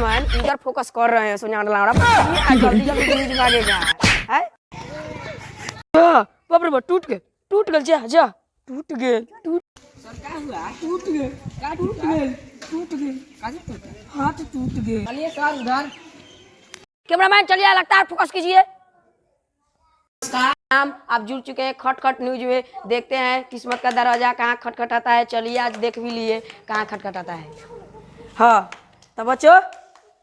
Man इधर focus कर रहे हैं सोनिया बाप रे टूट गए टूट गए जा जा टूट गए टूट टूट गए टूट गए टूट गए हाथ टूट गए चलिए सर उधर कैमरामैन चलिए लगता है फोकस कीजिए। नाम आप जुड़ चुके हैं खट खट न्यूज़ में। देखते हैं किस्मत का दरवाज़ा कहाँ खटखटाता है। चलिए आज देख भी लिए कहाँ खटखटाता है। हाँ तो बच्चों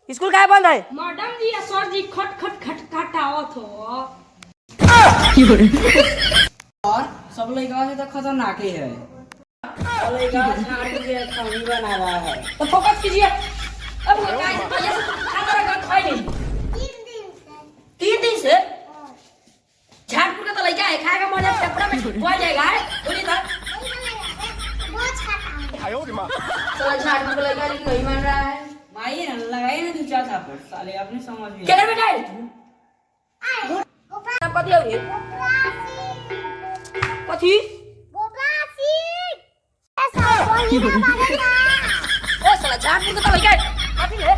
स्कूल काहे बंद है? मैडम जी सर जी खट खट खट हो और सब लड़का से तो खतरनाक ही है। लड़का झाड़ू के खमी बना रहा है। तो फोकस कीजिए। अब वो काय से भैया से खाना रखा खाई नहीं तीन दिन से झाड़पुर का तो लड़का है खाएगा मज़ा में पहुँच जाएगा बोलिए तो चलो झाड़पुर का लेकिन नहीं मान रहा है माई ना लगाई ना दो चार थापड़ साले अपने समझ में क्या बेटा है तू नाम कथी है कथी ओ साला झाड़पुर का तो लड़का है कथी है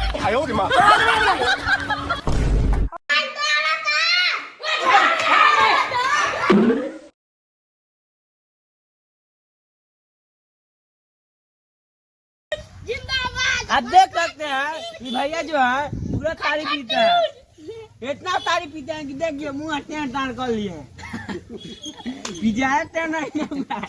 आप देख सकते हैं कि भैया जो है, पूरा तारी पीते हैं इतना तारी पीते हैं कि देखिए, मुँह टें टान कर लिए हुआ है।